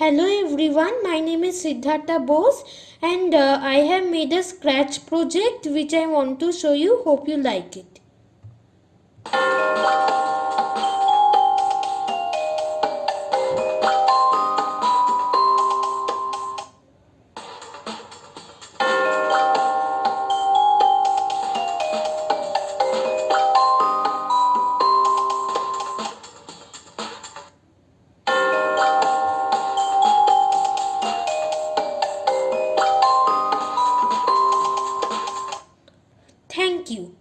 Hello everyone, my name is Siddhartha Bose and uh, I have made a scratch project which I want to show you. Hope you like it. Thank you.